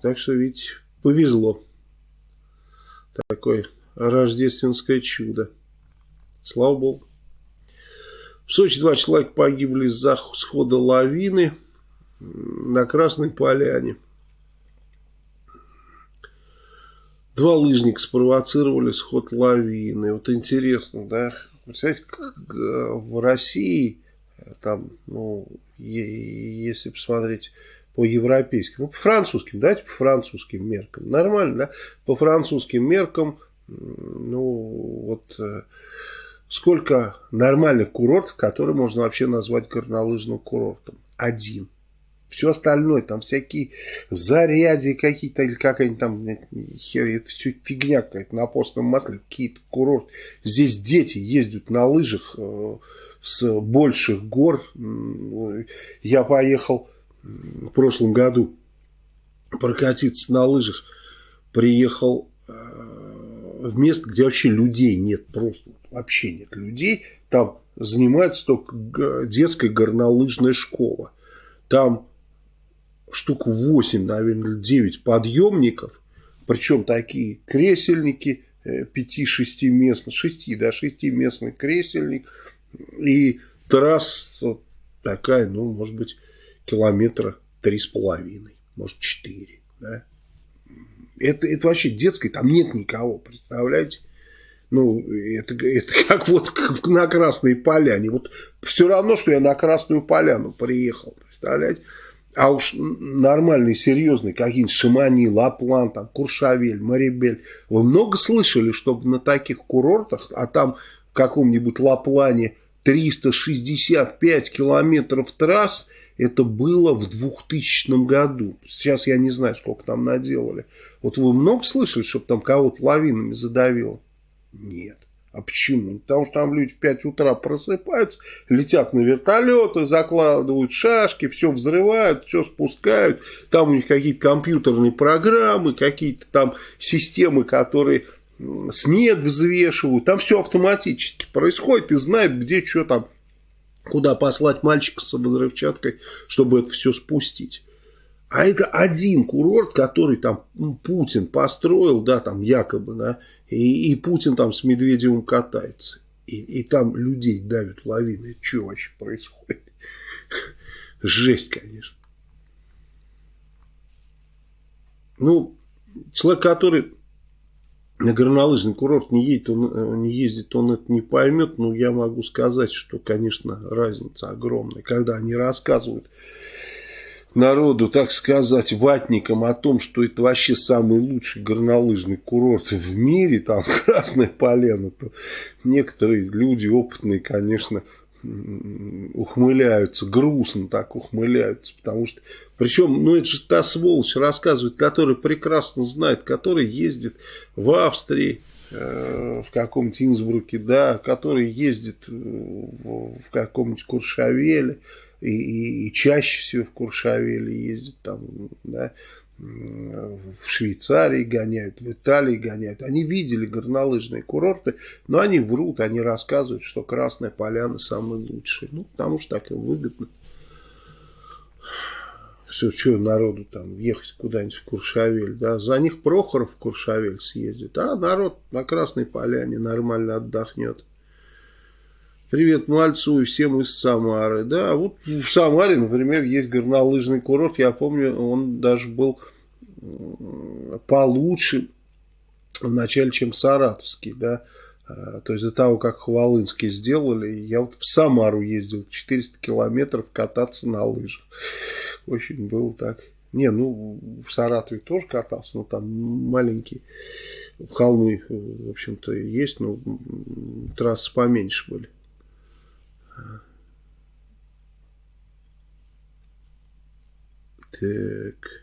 Так что, видите, повезло. Такое рождественское чудо. Слава Богу. В Сочи два человека погибли из-за схода лавины на Красной Поляне. Два лыжника спровоцировали сход лавины. Вот интересно, да? Представляете, как э, в России, там, ну, если посмотреть по европейским, по французским, давайте по французским меркам. Нормально, да? По французским меркам, ну, вот э, сколько нормальных курортов, которые можно вообще назвать горнолыжным курортом? Один. Все остальное, там всякие заряди какие-то, или какая-нибудь там, хер, это все фигня какая-то на постном масле, какие-то курорты. Здесь дети ездят на лыжах э, с больших гор. Я поехал в прошлом году прокатиться на лыжах. Приехал э, в место, где вообще людей нет, просто вообще нет людей. Там занимается только детская горнолыжная школа. Там штук 8, наверное, 9 подъемников, причем такие кресельники 5-6 э, местных, 6, да, 6 местный кресельник, и трасса такая, ну, может быть, километра три с половиной, может, четыре, да. Это, это вообще детской, там нет никого, представляете? Ну, это, это как вот на Красной Поляне. Вот все равно, что я на Красную Поляну приехал, представляете? А уж нормальный, серьезный, какие-нибудь Шимани, Лаплан, там, Куршавель, Марибель. Вы много слышали, чтобы на таких курортах, а там в каком-нибудь Лаплане 365 километров трасс, это было в 2000 году. Сейчас я не знаю, сколько там наделали. Вот вы много слышали, чтобы там кого-то лавинами задавило? Нет. А почему? Потому что там люди в 5 утра просыпаются, летят на вертолеты, закладывают шашки, все взрывают, все спускают. Там у них какие-то компьютерные программы, какие-то там системы, которые снег взвешивают. Там все автоматически происходит и знает, где что там, куда послать мальчика с взрывчаткой, чтобы это все спустить. А это один курорт, который там Путин построил, да, там якобы, да, и, и Путин там с Медведевым катается. И, и там людей давят лавины. Это что вообще происходит? Жесть, конечно. Ну, человек, который на горнолыжный курорт не едет, он э, не ездит, он это не поймет, но я могу сказать, что, конечно, разница огромная. Когда они рассказывают народу, так сказать, ватникам о том, что это вообще самый лучший горнолыжный курорт в мире, там Красная Полена, то некоторые люди опытные, конечно, ухмыляются, грустно так ухмыляются, потому что, причем, ну это же та сволочь рассказывает, которая прекрасно знает, который ездит в Австрии, э, в каком-нибудь Инсбруке, да, который ездит в, в каком-нибудь Куршавеле, и, и, и чаще всего в Куршавеле ездят, там, да, в Швейцарии гоняют, в Италии гоняют. Они видели горнолыжные курорты, но они врут, они рассказывают, что Красная Поляна самый лучший. Ну, потому что так им выгодно. Все, что народу там ехать куда-нибудь в Куршавель, да, за них Прохоров в Куршавель съездит, а народ на Красной Поляне нормально отдохнет. Привет Мальцу и всем из Самары. Да, вот в Самаре, например, есть горнолыжный курорт. Я помню, он даже был получше в начале, чем Саратовский, да. А, то есть до того, как Хвалынский сделали, я вот в Самару ездил 400 километров кататься на лыжах. Очень было так. Не, ну, в Саратове тоже катался, но там маленькие холмы, в общем-то, есть, но трассы поменьше были. Так.